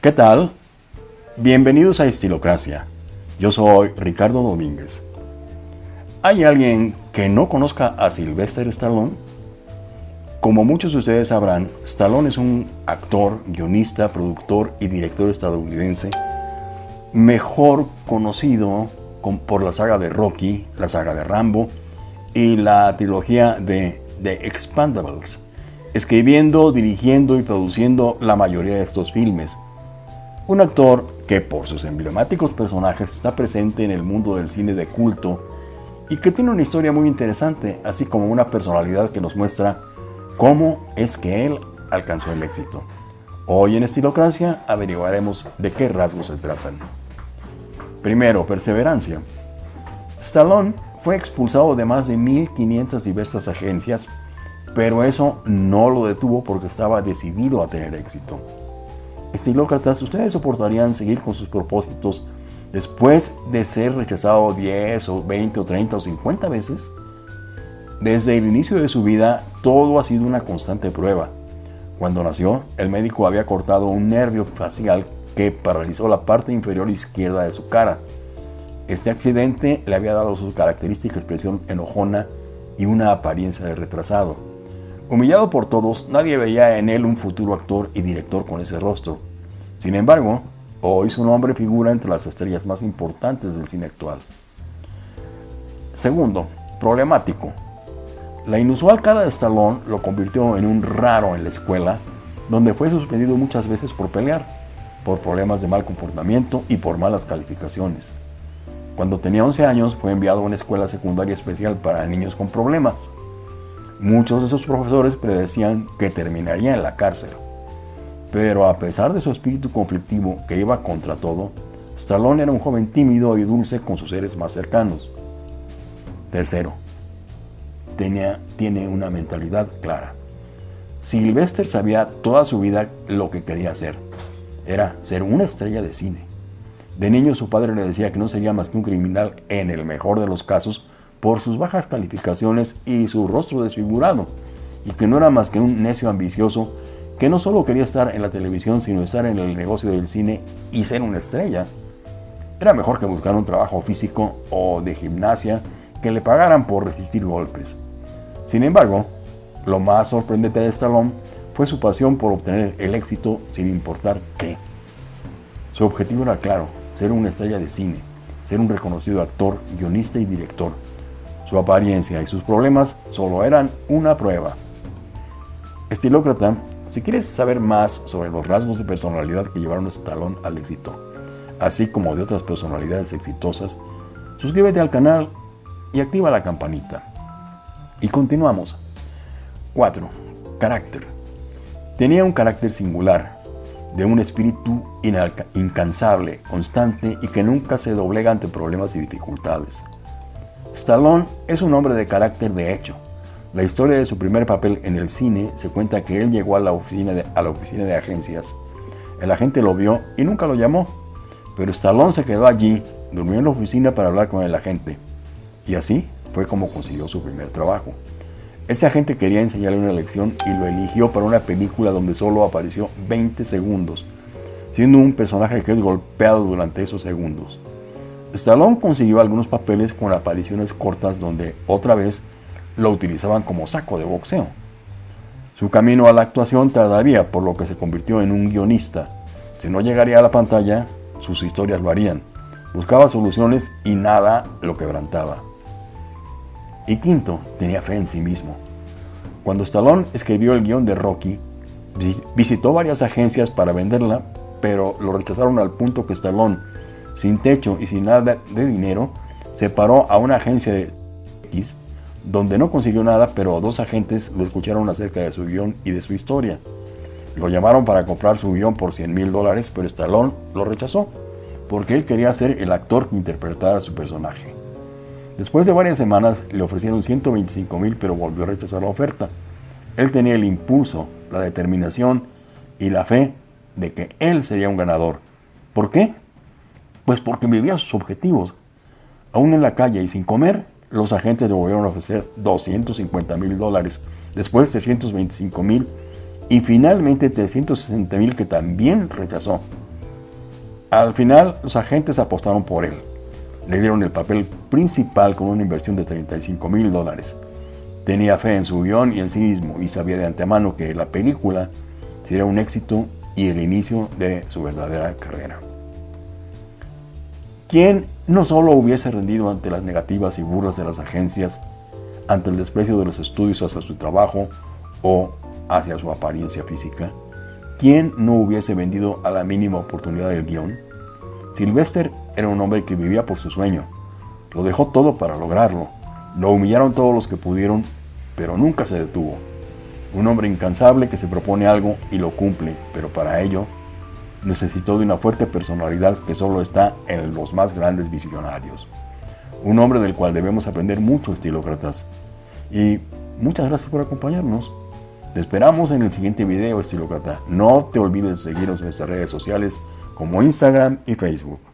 ¿Qué tal? Bienvenidos a Estilocracia. Yo soy Ricardo Domínguez. ¿Hay alguien que no conozca a Sylvester Stallone? Como muchos de ustedes sabrán, Stallone es un actor, guionista, productor y director estadounidense mejor conocido por la saga de Rocky, la saga de Rambo y la trilogía de The Expandables, escribiendo, dirigiendo y produciendo la mayoría de estos filmes. Un actor que por sus emblemáticos personajes está presente en el mundo del cine de culto y que tiene una historia muy interesante, así como una personalidad que nos muestra cómo es que él alcanzó el éxito. Hoy en Estilocracia averiguaremos de qué rasgos se tratan. Primero, perseverancia. Stallone fue expulsado de más de 1.500 diversas agencias, pero eso no lo detuvo porque estaba decidido a tener éxito. Estilócratas, ¿ustedes soportarían seguir con sus propósitos después de ser rechazado 10 o 20 o 30 o 50 veces? Desde el inicio de su vida, todo ha sido una constante prueba. Cuando nació, el médico había cortado un nervio facial que paralizó la parte inferior izquierda de su cara. Este accidente le había dado su característica expresión enojona y una apariencia de retrasado. Humillado por todos, nadie veía en él un futuro actor y director con ese rostro. Sin embargo, hoy su nombre figura entre las estrellas más importantes del cine actual. Segundo, problemático. La inusual cara de Stallone lo convirtió en un raro en la escuela, donde fue suspendido muchas veces por pelear por problemas de mal comportamiento y por malas calificaciones. Cuando tenía 11 años fue enviado a una escuela secundaria especial para niños con problemas. Muchos de sus profesores predecían que terminaría en la cárcel. Pero a pesar de su espíritu conflictivo que iba contra todo, Stallone era un joven tímido y dulce con sus seres más cercanos. Tercero, tenía, tiene una mentalidad clara. Sylvester sabía toda su vida lo que quería hacer era ser una estrella de cine. De niño su padre le decía que no sería más que un criminal en el mejor de los casos por sus bajas calificaciones y su rostro desfigurado, y que no era más que un necio ambicioso que no solo quería estar en la televisión, sino estar en el negocio del cine y ser una estrella. Era mejor que buscar un trabajo físico o de gimnasia que le pagaran por resistir golpes. Sin embargo, lo más sorprendente de Stallone fue su pasión por obtener el éxito sin importar qué. Su objetivo era claro, ser una estrella de cine, ser un reconocido actor, guionista y director. Su apariencia y sus problemas solo eran una prueba. Estilócrata, si quieres saber más sobre los rasgos de personalidad que llevaron a este talón al éxito, así como de otras personalidades exitosas, suscríbete al canal y activa la campanita. Y continuamos. 4. Carácter. Tenía un carácter singular, de un espíritu incansable, constante y que nunca se doblega ante problemas y dificultades. Stallone es un hombre de carácter de hecho. La historia de su primer papel en el cine se cuenta que él llegó a la oficina de, a la oficina de agencias. El agente lo vio y nunca lo llamó, pero Stallone se quedó allí, durmió en la oficina para hablar con el agente. Y así fue como consiguió su primer trabajo. Ese agente quería enseñarle una lección y lo eligió para una película donde solo apareció 20 segundos, siendo un personaje que es golpeado durante esos segundos. Stallone consiguió algunos papeles con apariciones cortas donde otra vez lo utilizaban como saco de boxeo. Su camino a la actuación tardaría, por lo que se convirtió en un guionista. Si no llegaría a la pantalla, sus historias lo harían. Buscaba soluciones y nada lo quebrantaba. Y quinto, tenía fe en sí mismo. Cuando Stallone escribió el guion de Rocky, visitó varias agencias para venderla, pero lo rechazaron al punto que Stallone, sin techo y sin nada de dinero, se paró a una agencia de X, donde no consiguió nada, pero dos agentes lo escucharon acerca de su guion y de su historia. Lo llamaron para comprar su guion por 100 mil dólares, pero Stallone lo rechazó, porque él quería ser el actor que interpretara a su personaje. Después de varias semanas le ofrecieron 125 mil, pero volvió a rechazar la oferta. Él tenía el impulso, la determinación y la fe de que él sería un ganador. ¿Por qué? Pues porque vivía sus objetivos. Aún en la calle y sin comer, los agentes le volvieron a ofrecer 250 mil dólares, después 325 mil y finalmente 360 mil que también rechazó. Al final, los agentes apostaron por él. Le dieron el papel principal con una inversión de 35 mil dólares. Tenía fe en su guion y en sí mismo y sabía de antemano que la película sería un éxito y el inicio de su verdadera carrera. ¿Quién no solo hubiese rendido ante las negativas y burlas de las agencias, ante el desprecio de los estudios hacia su trabajo o hacia su apariencia física? ¿Quién no hubiese vendido a la mínima oportunidad del guion? Sylvester era un hombre que vivía por su sueño. Lo dejó todo para lograrlo. Lo humillaron todos los que pudieron, pero nunca se detuvo. Un hombre incansable que se propone algo y lo cumple, pero para ello necesitó de una fuerte personalidad que solo está en los más grandes visionarios. Un hombre del cual debemos aprender mucho, estilócratas. Y muchas gracias por acompañarnos. Te esperamos en el siguiente video, estilócrata. No te olvides de seguirnos en nuestras redes sociales como Instagram y Facebook.